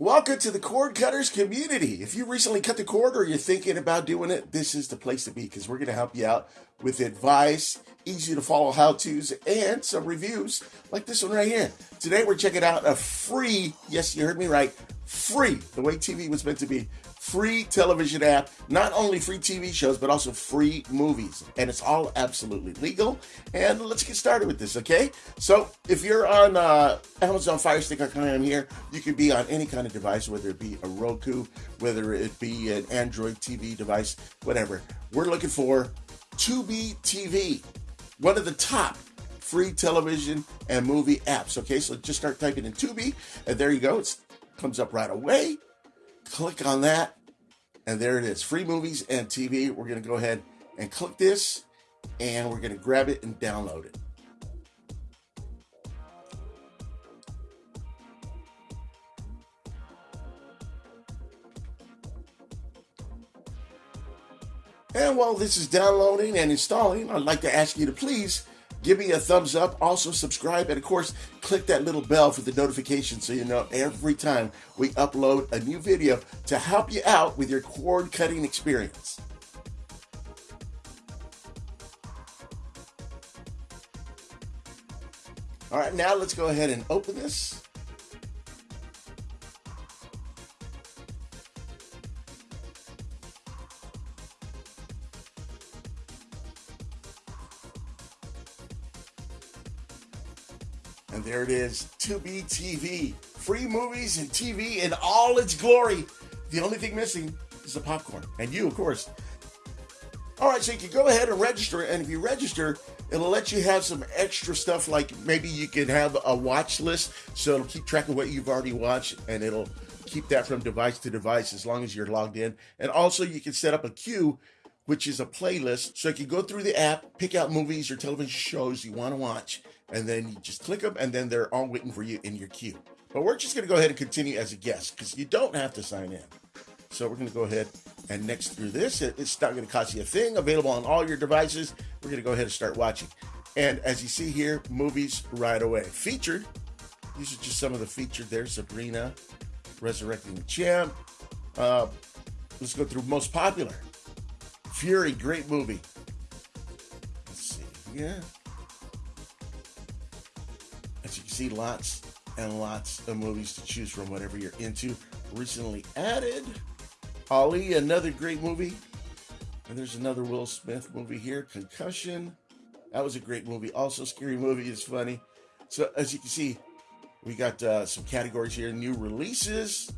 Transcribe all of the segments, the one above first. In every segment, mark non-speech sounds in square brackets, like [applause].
Welcome to the cord cutters community. If you recently cut the cord or you're thinking about doing it, this is the place to be because we're going to help you out with advice, easy to follow how to's, and some reviews like this one right here. Today we're checking out a free, yes, you heard me right, free, the way TV was meant to be, free television app. Not only free TV shows, but also free movies. And it's all absolutely legal. And let's get started with this, okay? So if you're on uh, Amazon Fire Stick like I am here, you can be on any kind of device, whether it be a Roku, whether it be an Android TV device, whatever. We're looking for Tubi TV, one of the top free television and movie apps. Okay, so just start typing in Tubi, and there you go. It comes up right away. Click on that, and there it is free movies and TV. We're going to go ahead and click this and we're going to grab it and download it. And while this is downloading and installing, I'd like to ask you to please give me a thumbs up. Also, subscribe. And of course, click that little bell for the notification so you know every time we upload a new video to help you out with your cord cutting experience. All right, now let's go ahead and open this. And there it is, Tubi TV. Free movies and TV in all its glory. The only thing missing is the popcorn. And you, of course. All right, so you can go ahead and register. And if you register, it'll let you have some extra stuff like maybe you can have a watch list. So it'll keep track of what you've already watched and it'll keep that from device to device as long as you're logged in. And also, you can set up a queue which is a playlist. So you can go through the app, pick out movies or television shows you want to watch, and then you just click them, and then they're all waiting for you in your queue. But we're just going to go ahead and continue as a guest because you don't have to sign in. So we're going to go ahead and next through this. It's not going to cost you a thing. Available on all your devices. We're going to go ahead and start watching. And as you see here, movies right away. Featured. These are just some of the featured there. Sabrina, Resurrecting the Champ. Uh, let's go through most popular. Fury, great movie. Let's see. Yeah. See, lots and lots of movies to choose from, whatever you're into. Recently added. Ali, another great movie. And there's another Will Smith movie here, Concussion. That was a great movie. Also, Scary Movie is funny. So, as you can see, we got uh, some categories here new releases,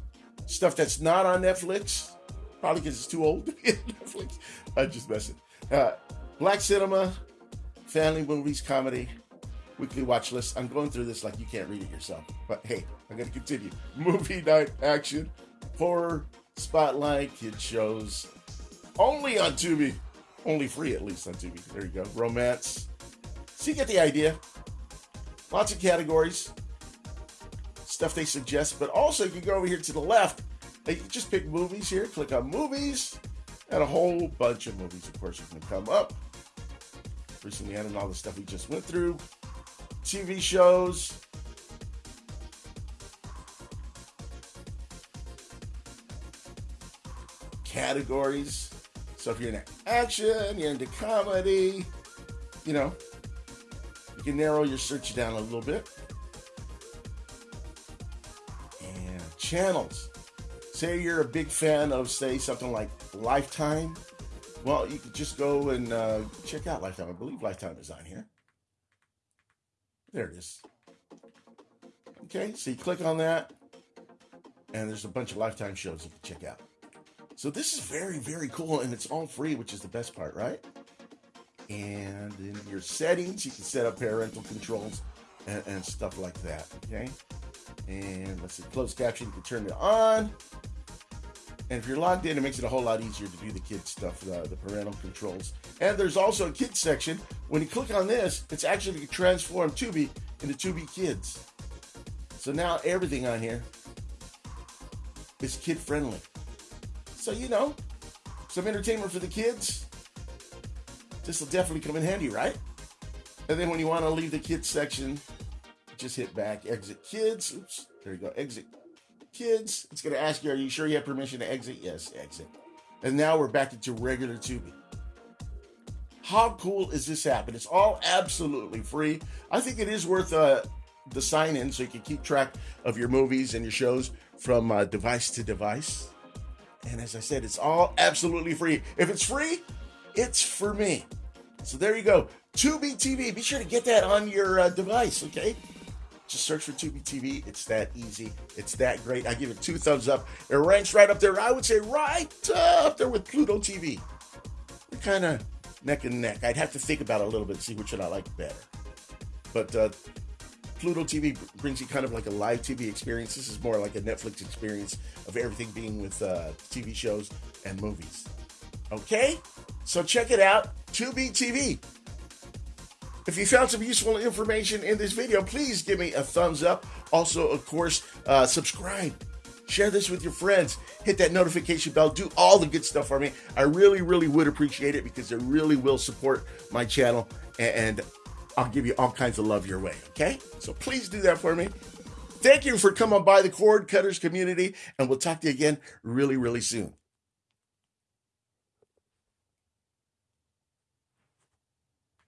stuff that's not on Netflix, Probably because it's too old to be [laughs] on Netflix. I'm just messing. Uh, Black cinema, family movies, comedy, weekly watch list. I'm going through this like you can't read it yourself. But hey, I'm going to continue. [laughs] Movie night action, horror, spotlight, kid shows. Only on Tubi. Only free, at least on Tubi. There you go. Romance. So you get the idea. Lots of categories. Stuff they suggest. But also, you can go over here to the left you just pick movies here, click on movies, and a whole bunch of movies, of course, are going to come up. Recently added all the stuff we just went through. TV shows. Categories. So if you're into action, you're into comedy, you know, you can narrow your search down a little bit. And channels say you're a big fan of, say, something like Lifetime, well, you could just go and uh, check out Lifetime. I believe Lifetime is on here. There it is. Okay, so you click on that, and there's a bunch of Lifetime shows you can check out. So this is very, very cool, and it's all free, which is the best part, right? And in your settings, you can set up parental controls and, and stuff like that, okay? And let's see, closed caption, you can turn it on. And if you're logged in, it makes it a whole lot easier to do the kids stuff, the, the parental controls. And there's also a kids section. When you click on this, it's actually transform Tubi into Tubi Kids. So now everything on here is kid friendly. So, you know, some entertainment for the kids. This will definitely come in handy, right? And then when you want to leave the kids section, just hit back, exit kids. Oops, there you go, exit kids, it's going to ask you, are you sure you have permission to exit? Yes, exit. And now we're back into regular Tubi. How cool is this app? And it's all absolutely free. I think it is worth uh, the sign in so you can keep track of your movies and your shows from uh, device to device. And as I said, it's all absolutely free. If it's free, it's for me. So there you go. Tubi TV. Be sure to get that on your uh, device, okay? Just search for Tubi TV. It's that easy. It's that great. I give it two thumbs up. It ranks right up there. I would say right up there with Pluto TV. They're kind of neck and neck. I'd have to think about it a little bit, see which one I like better. But uh, Pluto TV brings you kind of like a live TV experience. This is more like a Netflix experience of everything being with uh, TV shows and movies. Okay? So check it out. Tubi TV. If you found some useful information in this video, please give me a thumbs up. Also, of course, uh, subscribe. Share this with your friends. Hit that notification bell. Do all the good stuff for me. I really, really would appreciate it because it really will support my channel and I'll give you all kinds of love your way. Okay? So please do that for me. Thank you for coming by the Cord Cutters community, and we'll talk to you again really, really soon.